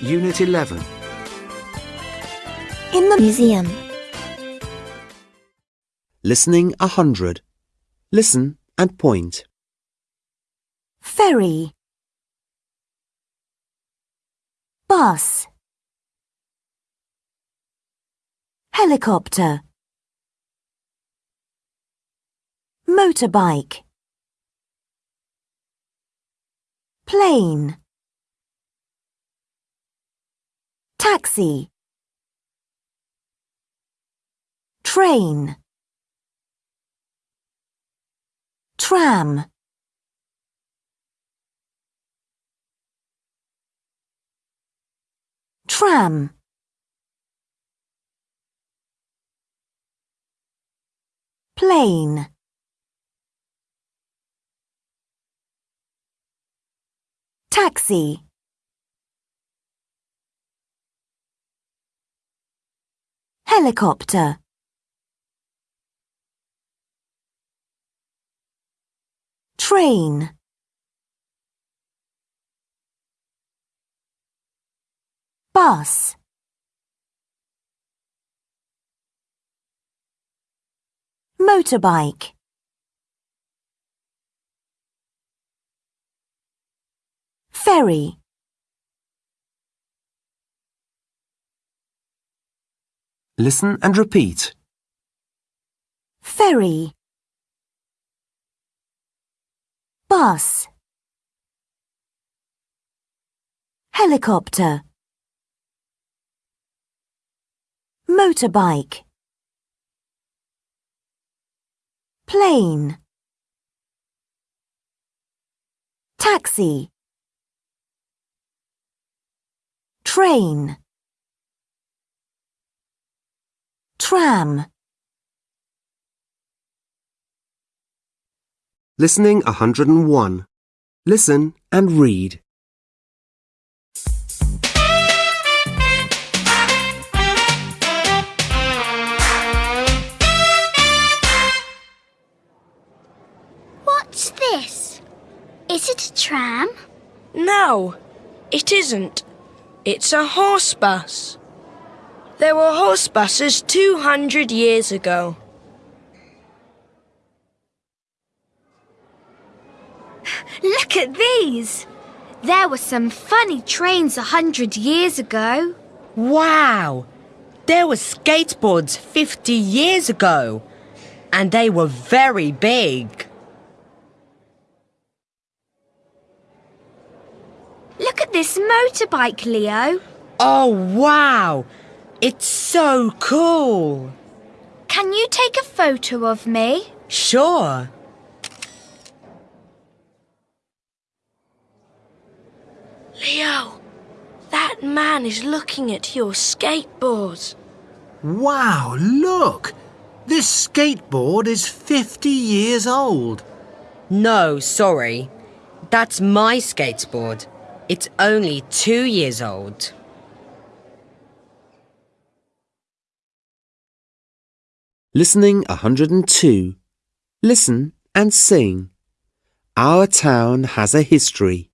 Unit 11. In the museum. Listening 100. Listen and point. Ferry. Bus. Helicopter. Motorbike. Plane. Taxi. Train. Tram. Tram. Plane. Taxi. Helicopter. Train. Bus. Motorbike. Ferry. Listen and repeat. Ferry. Bus. Helicopter. Motorbike. Plane. Taxi. Train. Tram. Listening 101. Listen and read. What's this? Is it a tram? No, it isn't. It's a horse bus. There were horse buses 200 years ago. Look at these! There were some funny trains a hundred years ago. Wow! There were skateboards 50 years ago, and they were very big. Look at this motorbike, Leo. Oh, wow! It's so cool! Can you take a photo of me? Sure. Leo, that man is looking at your skateboard. Wow, look! This skateboard is 50 years old. No, sorry. That's my skateboard. It's only two years old. Listening 102. Listen and sing. Our town has a history.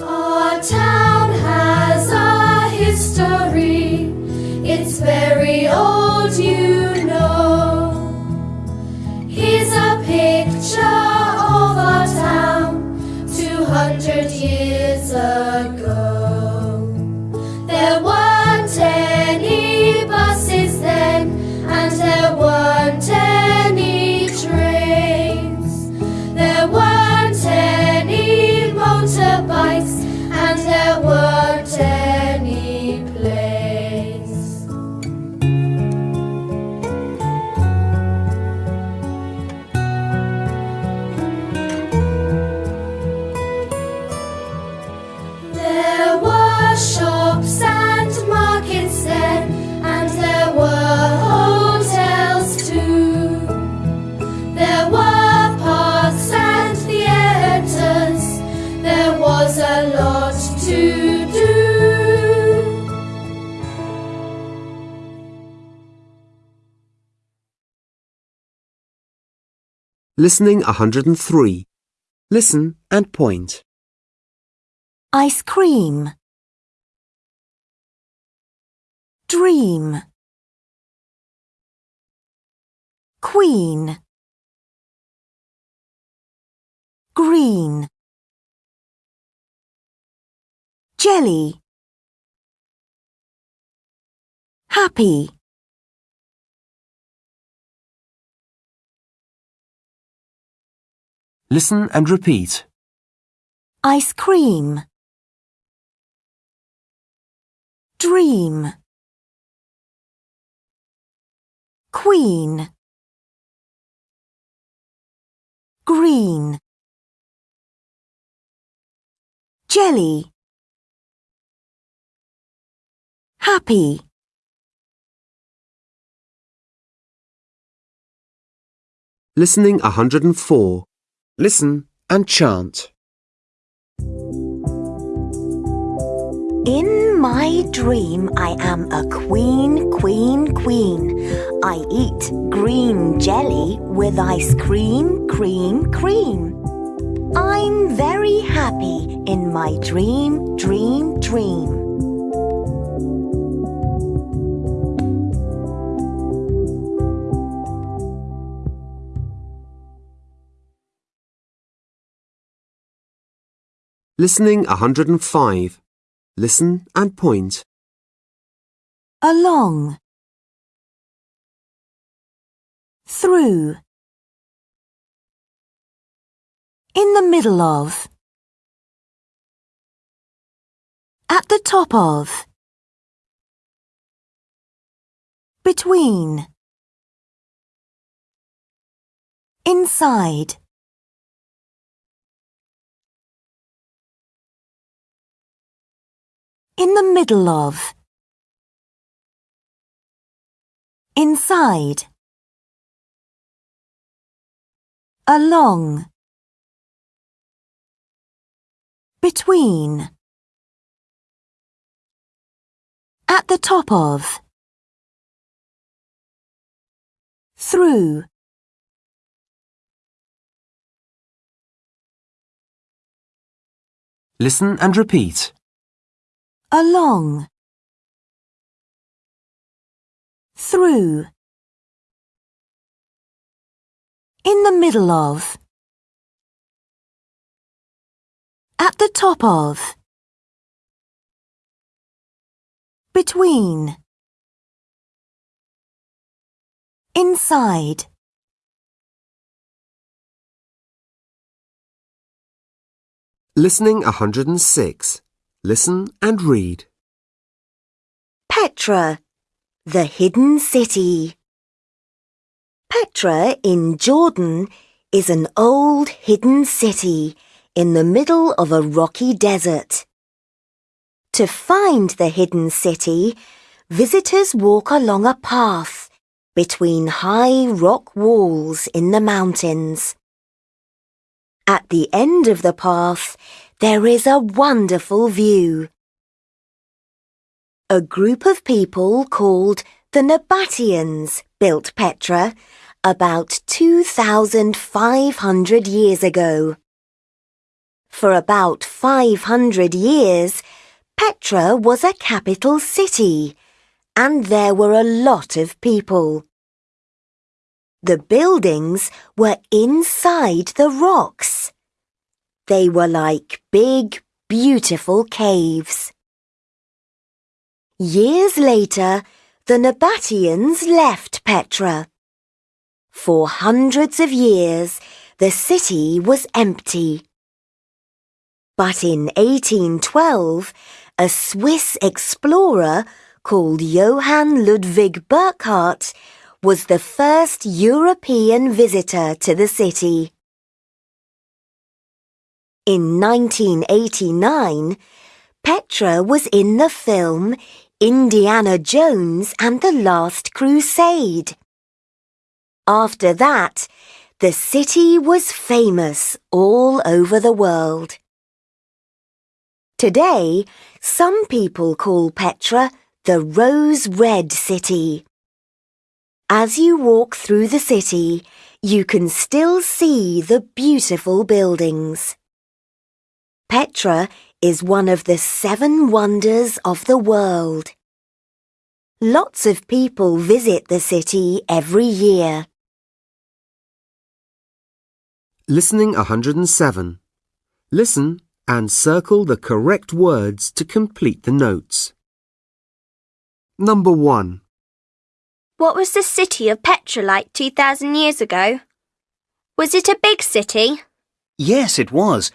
Our town has a history. It's very old, Listening 103. Listen and point. Ice cream. Dream. Queen. Green. Jelly. Happy. Listen and repeat. Ice cream. Dream. Queen. Green. Jelly. Happy. Listening 104. Listen and chant. In my dream, I am a queen, queen, queen. I eat green jelly with ice cream, cream, cream. I'm very happy in my dream, dream, dream. Listening 105. Listen and point. Along. Through. In the middle of. At the top of. Between. Inside. In the middle of. Inside. Along. Between. At the top of. Through. Listen and repeat. Along. Through. In the middle of. At the top of. Between. Inside. Listening 106. Listen and read. Petra, the hidden city. Petra in Jordan is an old hidden city in the middle of a rocky desert. To find the hidden city, visitors walk along a path between high rock walls in the mountains. At the end of the path, there is a wonderful view. A group of people called the Nabateans built Petra about 2,500 years ago. For about 500 years, Petra was a capital city, and there were a lot of people. The buildings were inside the rocks. They were like big, beautiful caves. Years later, the Nabateans left Petra. For hundreds of years, the city was empty. But in 1812, a Swiss explorer called Johann Ludwig Burckhardt was the first European visitor to the city. In 1989, Petra was in the film Indiana Jones and the Last Crusade. After that, the city was famous all over the world. Today, some people call Petra the Rose Red City. As you walk through the city, you can still see the beautiful buildings. Petra is one of the seven wonders of the world. Lots of people visit the city every year. Listening 107. Listen and circle the correct words to complete the notes. Number 1. What was the city of Petra like 2,000 years ago? Was it a big city? Yes, it was.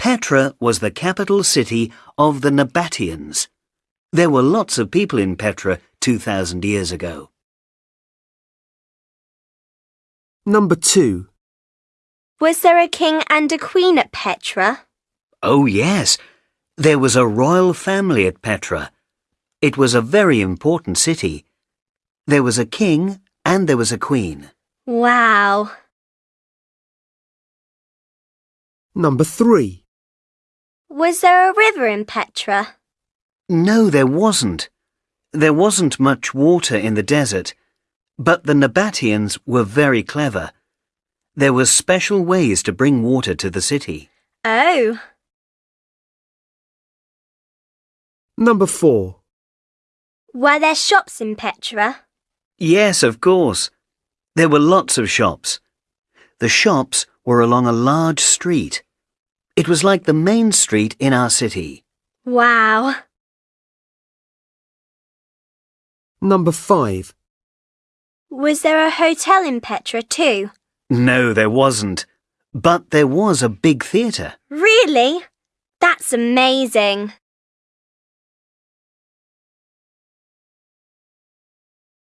Petra was the capital city of the Nabateans. There were lots of people in Petra 2,000 years ago. Number 2. Was there a king and a queen at Petra? Oh, yes. There was a royal family at Petra. It was a very important city. There was a king and there was a queen. Wow. Number 3. Was there a river in Petra? No, there wasn't. There wasn't much water in the desert, but the Nabateans were very clever. There were special ways to bring water to the city. Oh. Number 4. Were there shops in Petra? Yes, of course. There were lots of shops. The shops were along a large street. It was like the main street in our city. Wow. Number 5. Was there a hotel in Petra too? No, there wasn't. But there was a big theatre. Really? That's amazing.